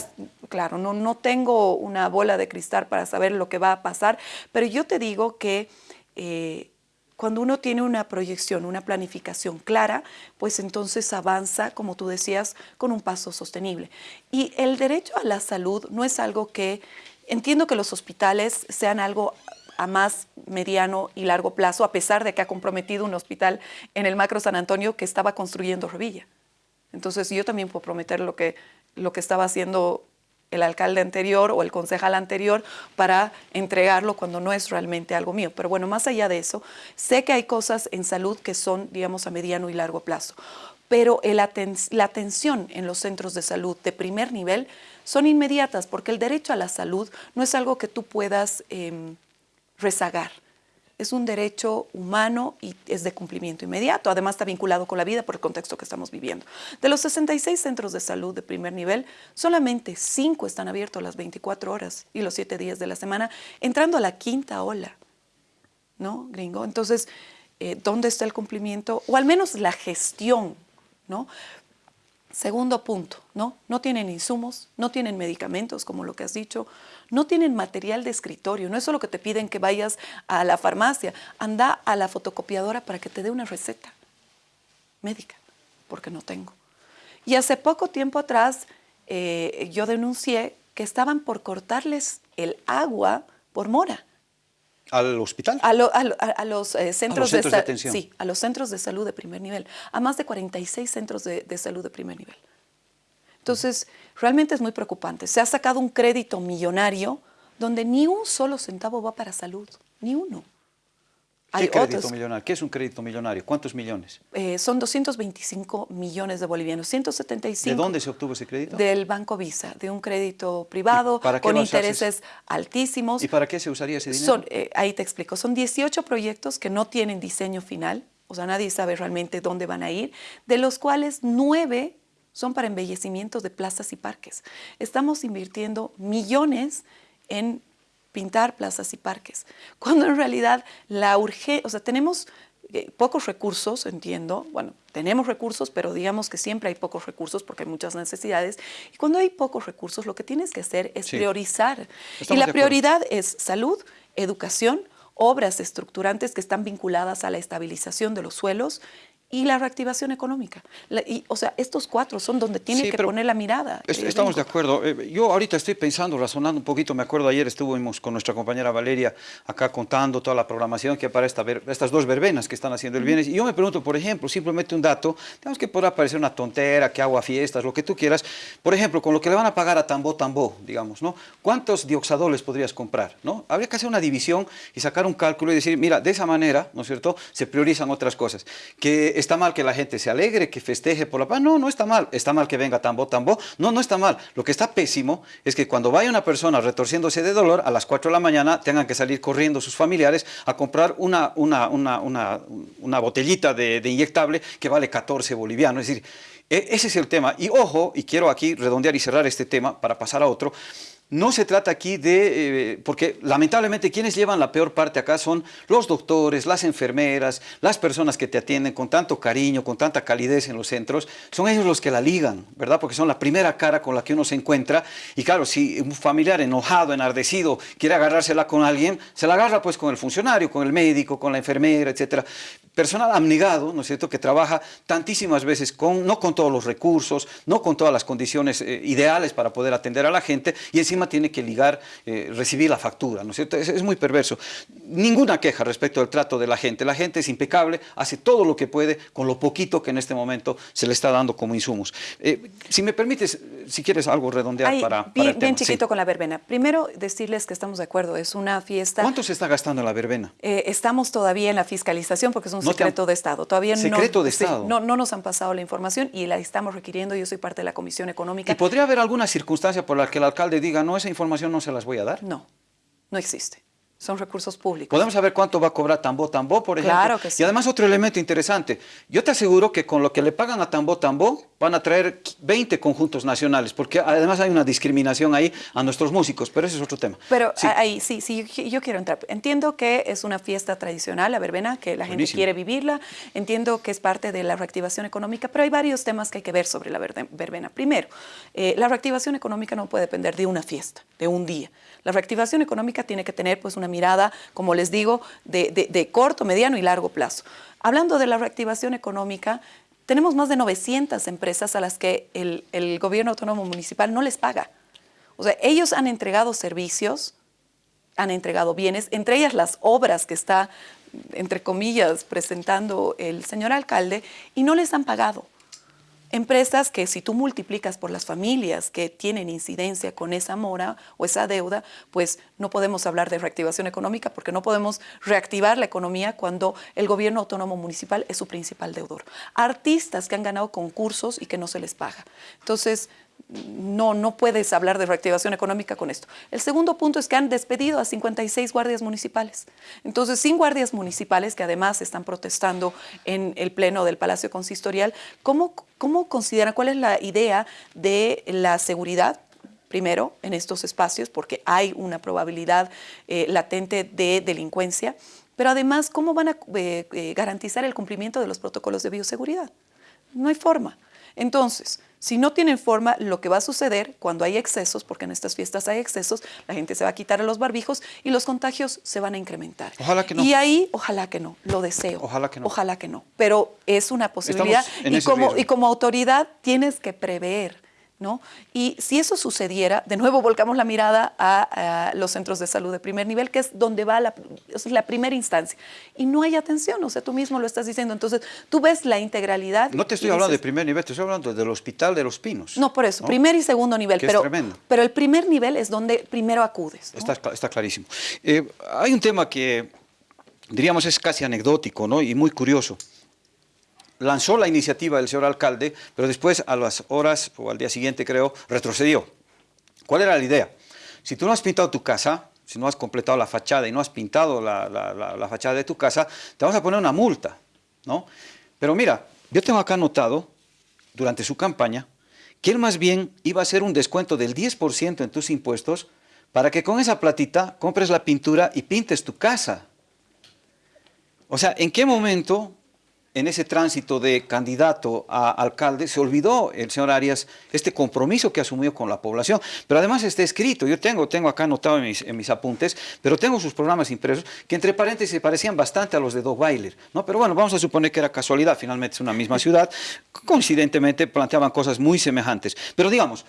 Speaker 2: claro, no, no tengo una bola de cristal para saber lo que va a pasar, pero yo te digo que... Eh, cuando uno tiene una proyección, una planificación clara, pues entonces avanza, como tú decías, con un paso sostenible. Y el derecho a la salud no es algo que, entiendo que los hospitales sean algo a más mediano y largo plazo, a pesar de que ha comprometido un hospital en el Macro San Antonio que estaba construyendo Revilla. Entonces yo también puedo prometer lo que, lo que estaba haciendo el alcalde anterior o el concejal anterior para entregarlo cuando no es realmente algo mío. Pero bueno, más allá de eso, sé que hay cosas en salud que son, digamos, a mediano y largo plazo. Pero la atención en los centros de salud de primer nivel son inmediatas porque el derecho a la salud no es algo que tú puedas em, rezagar es un derecho humano y es de cumplimiento inmediato. Además está vinculado con la vida por el contexto que estamos viviendo. De los 66 centros de salud de primer nivel, solamente 5 están abiertos las 24 horas y los 7 días de la semana, entrando a la quinta ola, ¿no, gringo? Entonces, eh, ¿dónde está el cumplimiento? O al menos la gestión, ¿no? Segundo punto, ¿no? No tienen insumos, no tienen medicamentos, como lo que has dicho, no tienen material de escritorio, no es solo que te piden que vayas a la farmacia, anda a la fotocopiadora para que te dé una receta médica, porque no tengo. Y hace poco tiempo atrás eh, yo denuncié que estaban por cortarles el agua por mora.
Speaker 1: ¿Al hospital?
Speaker 2: A, los eh, centros,
Speaker 1: de, atención.
Speaker 2: Sí, a los centros de salud de primer nivel, a más de 46 centros de, de salud de primer nivel. Entonces, realmente es muy preocupante. Se ha sacado un crédito millonario donde ni un solo centavo va para salud, ni uno.
Speaker 1: ¿Qué crédito millonario? ¿Qué es un crédito millonario? ¿Cuántos millones?
Speaker 2: Eh, son 225 millones de bolivianos, 175.
Speaker 1: ¿De dónde se obtuvo ese crédito?
Speaker 2: Del Banco Visa, de un crédito privado con intereses altísimos.
Speaker 1: ¿Y para qué se usaría ese dinero?
Speaker 2: Eh, ahí te explico, son 18 proyectos que no tienen diseño final, o sea, nadie sabe realmente dónde van a ir, de los cuales nueve son para embellecimientos de plazas y parques. Estamos invirtiendo millones en pintar plazas y parques, cuando en realidad la urgencia, o sea, tenemos eh, pocos recursos, entiendo, bueno, tenemos recursos, pero digamos que siempre hay pocos recursos porque hay muchas necesidades. Y cuando hay pocos recursos, lo que tienes que hacer es priorizar. y la prioridad es salud, educación, obras estructurantes que están vinculadas a la estabilización de los suelos y la reactivación económica. y, o sea, estos cuatro son donde tiene que poner la mirada.
Speaker 1: Estamos de acuerdo. Eh, yo ahorita estoy pensando, razonando un poquito, me acuerdo ayer estuvimos con nuestra compañera Valeria acá contando toda la programación que para esta, estas dos verbenas que están haciendo el bienes. Y yo me pregunto, por ejemplo, simplemente un dato, digamos que podrá parecer una tontera, que agua fiestas, lo que tú quieras. Por ejemplo, con lo que le van a pagar a Tambo Tambo, digamos, ¿no? ¿Cuántos dioxadoles podrías comprar, no? Habría que hacer una división y sacar un cálculo y decir, mira, de esa manera, ¿no es cierto?, se priorizan otras cosas. Que está mal que la gente se alegre, que festeje por la paz. No, no está mal. Está mal que venga tambo, tambo. No, no está mal. Lo que está pésimo es que cuando vaya una persona retorciéndose de dolor, a las 4 de la mañana tengan que salir corriendo sus familiares a comprar una, una, una, una, botellita de, de inyectable que vale 14 bolivianos. Es decir, e, ese es el tema. Y ojo, y quiero aquí redondear y cerrar este tema para pasar a otro, no se trata aquí de, eh, porque lamentablemente quienes llevan la peor parte acá son los doctores, las enfermeras, las personas que te atienden con tanto cariño, con tanta calidez en los centros, son ellos los que la ligan, ¿verdad? Porque son la primera cara con la que uno se encuentra y claro, si un familiar enojado, enardecido, quiere agarrársela con alguien, se la agarra pues con el funcionario, con el médico, con la enfermera, etcétera personal abnegado, ¿no es cierto?, que trabaja tantísimas veces con, no con todos los recursos, no con todas las condiciones eh, ideales para poder atender a la gente y encima tiene que ligar, eh, recibir la factura, ¿no es cierto? Es, muy perverso. Ninguna queja respecto al trato de la gente. La gente es impecable, hace todo lo que puede con lo poquito que en este momento se le está dando como insumos. Eh, si me permites, si quieres algo redondear para,
Speaker 2: Bien, bien chiquito con la verbena. Primero, decirles que estamos de acuerdo, es una fiesta...
Speaker 1: ¿Cuánto se está gastando en la verbena?
Speaker 2: estamos todavía en la fiscalización porque es un secreto de Estado. Todavía
Speaker 1: secreto
Speaker 2: no,
Speaker 1: de Estado.
Speaker 2: no, no nos han pasado la información y la estamos requiriendo. Yo soy parte de la Comisión Económica.
Speaker 1: ¿Y podría haber alguna circunstancia por la que el alcalde diga, no, esa información no se las voy a dar?
Speaker 2: No, no existe. Son recursos públicos.
Speaker 1: ¿Podemos saber cuánto va a cobrar Tambo Tambo, por ejemplo?
Speaker 2: Claro que sí.
Speaker 1: Y además otro elemento interesante. Yo te aseguro que con lo que le pagan a Tambo Tambo, van a traer 20 conjuntos nacionales, porque además hay una discriminación ahí a nuestros músicos, pero ese es otro tema.
Speaker 2: Pero ahí sí, sí, yo quiero entrar. Entiendo que es una fiesta tradicional, la verbena, que la gente quiere vivirla, entiendo que es parte de la reactivación económica, pero hay varios temas que hay que ver sobre la verbena. Primero, eh, la reactivación económica no puede depender de una fiesta, de un día. La reactivación económica tiene que tener pues una mirada, como les digo, de, de corto, mediano y largo plazo. Hablando de la reactivación económica, tenemos más de 900 empresas a las que el, gobierno autónomo municipal no les paga. O sea, ellos han entregado servicios, han entregado bienes, entre ellas las obras que está, entre comillas, presentando el señor alcalde, y no les han pagado. Empresas que si tú multiplicas por las familias que tienen incidencia con esa mora o esa deuda, pues no podemos hablar de reactivación económica porque no podemos reactivar la economía cuando el gobierno autónomo municipal es su principal deudor. Artistas que han ganado concursos y que no se les paga. Entonces, no, no puedes hablar de reactivación económica con esto. El segundo punto es que han despedido a 56 guardias municipales. Entonces, sin guardias municipales, que además están protestando en el pleno del Palacio Consistorial, ¿cómo, cómo consideran, cuál es la idea de la seguridad primero en estos espacios, porque hay una probabilidad eh, latente de delincuencia, pero además, ¿cómo van a eh, eh, garantizar el cumplimiento de los protocolos de bioseguridad? No hay forma. Entonces, si no tienen forma, lo que va a suceder cuando hay excesos, porque en estas fiestas hay excesos, la gente se va a quitar a los barbijos y los contagios se van a incrementar.
Speaker 1: Ojalá que no.
Speaker 2: Y ahí, ojalá que no, lo deseo.
Speaker 1: Ojalá que no.
Speaker 2: Ojalá que no. Pero es una posibilidad y como, y como autoridad tienes que prever y si eso sucediera, de nuevo volcamos la mirada a, los centros de salud de primer nivel, que es donde va la, es la primera instancia. Y no hay atención, o sea, tú mismo lo estás diciendo. Entonces, tú ves la integralidad.
Speaker 1: No te estoy hablando de primer nivel, te estoy hablando del Hospital de los Pinos.
Speaker 2: No, por eso, primer y segundo nivel. pero, pero el primer nivel es donde primero acudes.
Speaker 1: Está, está, clarísimo. Eh, hay un tema que, diríamos, es casi anecdótico ¿no? y muy curioso lanzó la iniciativa del señor alcalde, pero después a las horas o al día siguiente creo, retrocedió. ¿Cuál era la idea? Si tú no has pintado tu casa, si no has completado la fachada y no has pintado la, fachada de tu casa, te vamos a poner una multa, ¿no? Pero mira, yo tengo acá anotado, durante su campaña, que él más bien iba a hacer un descuento del 10% en tus impuestos para que con esa platita compres la pintura y pintes tu casa. O sea, ¿en qué momento en ese tránsito de candidato a alcalde, se olvidó el señor Arias este compromiso que asumió con la población. Pero además está escrito, yo tengo, tengo acá anotado en mis, apuntes, pero tengo sus programas impresos, que entre paréntesis se parecían bastante a los de Doug Weiler. ¿no? Pero bueno, vamos a suponer que era casualidad, finalmente es una misma ciudad, coincidentemente planteaban cosas muy semejantes. Pero digamos,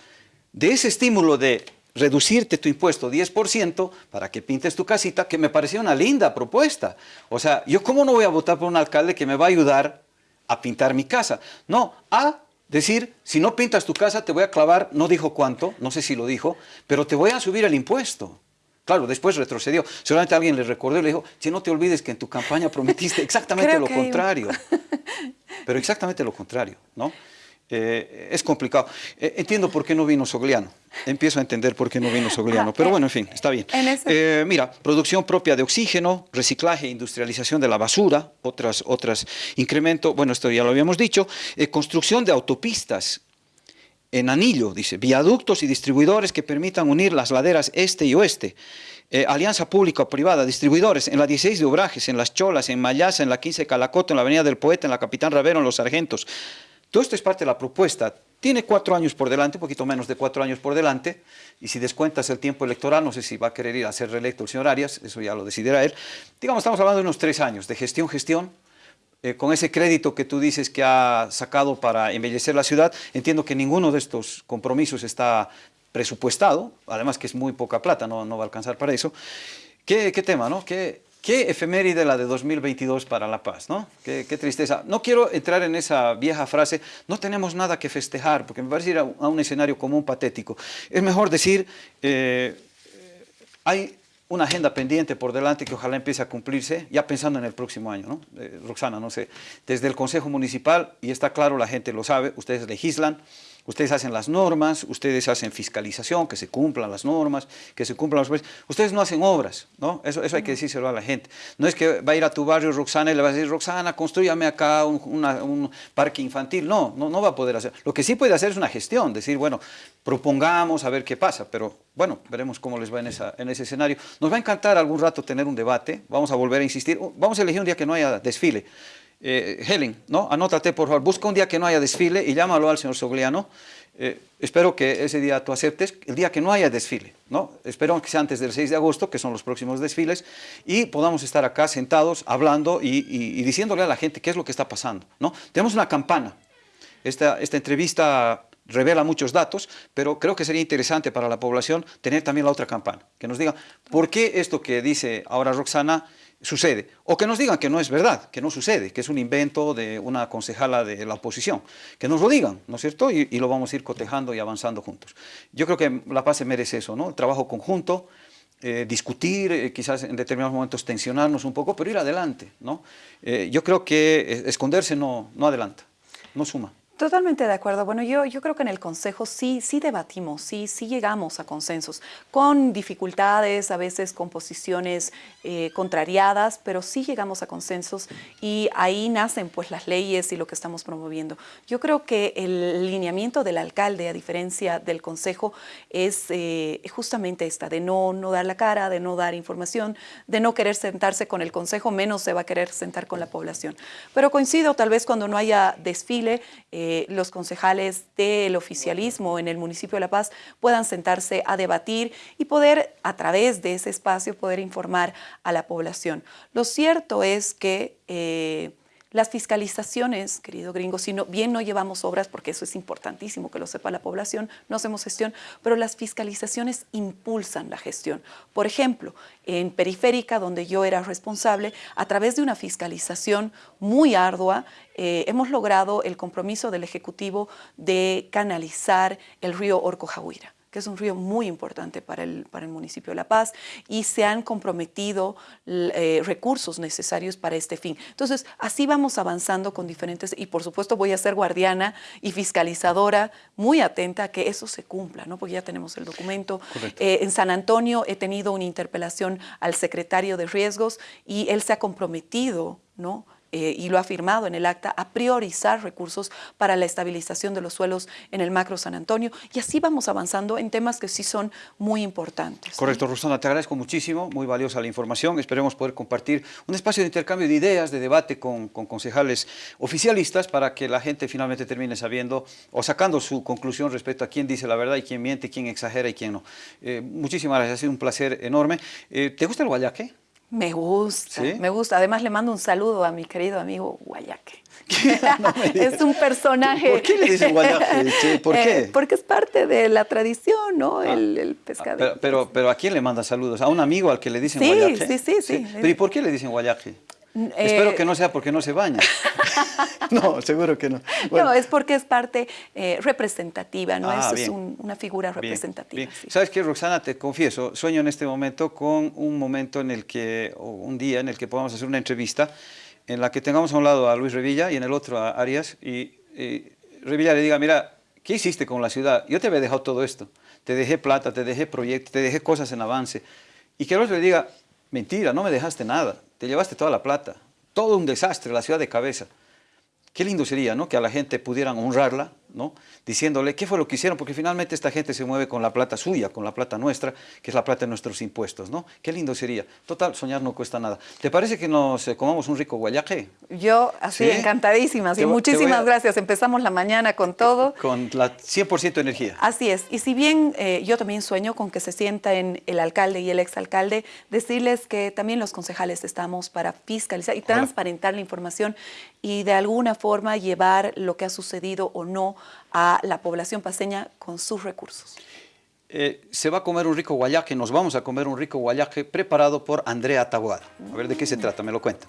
Speaker 1: de ese estímulo de reducirte tu impuesto 10% para que pintes tu casita, que me parecía una linda propuesta. O sea, ¿yo cómo no voy a votar por un alcalde que me va a ayudar a pintar mi casa? No, a decir, si no pintas tu casa te voy a clavar, no dijo cuánto, no sé si lo dijo, pero te voy a subir el impuesto. Claro, después retrocedió. Seguramente alguien le recordó y le dijo, si no te olvides que en tu campaña prometiste exactamente lo contrario. Pero exactamente lo contrario, ¿no? Eh, es complicado. Eh, entiendo por qué no vino Sogliano. Empiezo a entender por qué no vino Sogliano. Pero bueno, en fin, está bien. Eh, mira, producción propia de oxígeno, reciclaje e industrialización de la basura, otras, otras incremento, bueno, esto ya lo habíamos dicho, construcción de autopistas en anillo, dice, viaductos y distribuidores que permitan unir las laderas este y oeste. alianza pública-privada, distribuidores en la 16 de Obrajes, en Las Cholas, en Mayasa, en la 15 de Calacoto, en la Avenida del Poeta, en la Capitán Ravero, en Los Sargentos, todo esto es parte de la propuesta. Tiene cuatro años por delante, un poquito menos de cuatro años por delante, y si descuentas el tiempo electoral, no sé si va a querer ir a ser reelecto el señor Arias, eso ya lo decidirá él. Digamos, estamos hablando de unos tres años de gestión, gestión, eh, con ese crédito que tú dices que ha sacado para embellecer la ciudad, entiendo que ninguno de estos compromisos está presupuestado, además que es muy poca plata, no, va a alcanzar para eso. ¿Qué, qué tema, no? ¿Qué, Qué efeméride la de 2022 para La Paz, ¿no? Qué, tristeza. No quiero entrar en esa vieja frase, no tenemos nada que festejar, porque me parece ir a, un escenario común patético. Es mejor decir, eh, hay una agenda pendiente por delante que ojalá empiece a cumplirse, ya pensando en el próximo año, ¿no? Eh, Roxana, no sé, desde el Consejo Municipal, y está claro, la gente lo sabe, ustedes legislan, Ustedes hacen las normas, ustedes hacen fiscalización, que se cumplan las normas, que se cumplan los... Ustedes no hacen obras, ¿no? Eso, eso hay que decírselo a la gente. No es que va a ir a tu barrio Roxana y le va a decir, Roxana, construyame acá un, un parque infantil. No, no, no va a poder hacer. Lo que sí puede hacer es una gestión, decir, bueno, propongamos a ver qué pasa, pero bueno, veremos cómo les va en, esa, en ese escenario. Nos va a encantar algún rato tener un debate, vamos a volver a insistir, vamos a elegir un día que no haya desfile. Eh, Helen, ¿no? anótate por favor, busca un día que no haya desfile y llámalo al señor Sogliano. Eh, espero que ese día tú aceptes, el día que no haya desfile, ¿no? espero que sea antes del 6 de agosto, que son los próximos desfiles, y podamos estar acá sentados hablando y, diciéndole a la gente qué es lo que está pasando. ¿no? Tenemos una campana, esta, esta entrevista revela muchos datos, pero creo que sería interesante para la población tener también la otra campana, que nos diga por qué esto que dice ahora Roxana sucede. O que nos digan que no es verdad, que no sucede, que es un invento de una concejala de la oposición. Que nos lo digan, ¿no es cierto? Y, lo vamos a ir cotejando y avanzando juntos. Yo creo que La Paz se merece eso, ¿no? El trabajo conjunto, eh, discutir, eh, quizás en determinados momentos tensionarnos un poco, pero ir adelante, ¿no? Eh, yo creo que esconderse no, no adelanta, no suma.
Speaker 2: Totalmente de acuerdo. Bueno, yo, yo creo que en el Consejo sí, sí debatimos, sí, sí llegamos a consensos, con dificultades, a veces con posiciones eh, contrariadas, pero sí llegamos a consensos y ahí nacen pues las leyes y lo que estamos promoviendo. Yo creo que el lineamiento del alcalde, a diferencia del Consejo, es eh, justamente esta, de no, no dar la cara, de no dar información, de no querer sentarse con el Consejo, menos se va a querer sentar con la población. Pero coincido, tal vez cuando no haya desfile, eh, los concejales del oficialismo en el municipio de La Paz puedan sentarse a debatir y poder, a través de ese espacio, poder informar a la población. Lo cierto es que... Eh, las fiscalizaciones, querido gringo, si bien no llevamos obras, porque eso es importantísimo que lo sepa la población, no hacemos gestión, pero las fiscalizaciones impulsan la gestión. Por ejemplo, en Periférica, donde yo era responsable, a través de una fiscalización muy ardua, eh, hemos logrado el compromiso del Ejecutivo de canalizar el río Orcojahuira que es un río muy importante para el, para el municipio de La Paz, y se han comprometido eh, recursos necesarios para este fin. Entonces, así vamos avanzando con diferentes, y por supuesto voy a ser guardiana y fiscalizadora, muy atenta a que eso se cumpla, ¿no? porque ya tenemos el documento. Eh, en San Antonio he tenido una interpelación al secretario de riesgos y él se ha comprometido ¿no? Eh, y lo ha firmado en el acta, a priorizar recursos para la estabilización de los suelos en el macro San Antonio. Y así vamos avanzando en temas que sí son muy importantes.
Speaker 1: Correcto, Rosana, te agradezco muchísimo, muy valiosa la información. Esperemos poder compartir un espacio de intercambio de ideas, de debate con, concejales oficialistas para que la gente finalmente termine sabiendo o sacando su conclusión respecto a quién dice la verdad y quién miente, quién exagera y quién no. Eh, muchísimas gracias, ha sido un placer enorme. Eh, ¿Te gusta el guayaque?
Speaker 2: Me gusta, me gusta. Además le mando un saludo a mi querido amigo Guayaque. es un personaje.
Speaker 1: ¿Por qué le dicen Guayaque? ¿Por qué?
Speaker 2: Eh, porque es parte de la tradición, ¿no? Ah. el, el, pescado.
Speaker 1: Pero, pero, ¿a quién le manda saludos? ¿A un amigo al que le dicen Guayaque?
Speaker 2: Sí, sí, sí.
Speaker 1: ¿Pero y por qué le dicen Guayaque? Espero eh, que no sea porque no se baña. no, seguro que no.
Speaker 2: No, es porque es parte eh, representativa, ¿no? Ah, es una figura representativa.
Speaker 1: ¿Sabes qué, Roxana? Te confieso, sueño en este momento con un momento en el que, o un día en el que podamos hacer una entrevista en la que tengamos a un lado a Luis Revilla y en el otro a Arias y, Revilla le diga, mira, ¿qué hiciste con la ciudad? Yo te había dejado todo esto. Te dejé plata, te dejé proyectos, te dejé cosas en avance. Y que el otro le diga, mentira, no me dejaste nada te llevaste toda la plata, todo un desastre, la ciudad de cabeza. Qué lindo sería, ¿no? Que a la gente pudieran honrarla, ¿no? Diciéndole qué fue lo que hicieron, porque finalmente esta gente se mueve con la plata suya, con la plata nuestra, que es la plata de nuestros impuestos, ¿no? Qué lindo sería. Total, soñar no cuesta nada. ¿Te parece que nos eh, comamos un rico guayaje?
Speaker 2: Yo, así, encantadísima. Sí, muchísimas gracias. Empezamos la mañana con todo.
Speaker 1: Con la 100% energía.
Speaker 2: Así es. Y si bien eh, yo también sueño con que se sienten el alcalde y el exalcalde, decirles que también los concejales estamos para fiscalizar y transparentar la información y de alguna forma llevar lo que ha sucedido o no a la población paseña con sus recursos.
Speaker 1: Eh, se va a comer un rico guayaque, nos vamos a comer un rico guayaque preparado por Andrea Taboada. A ver de qué se trata, me lo cuenta.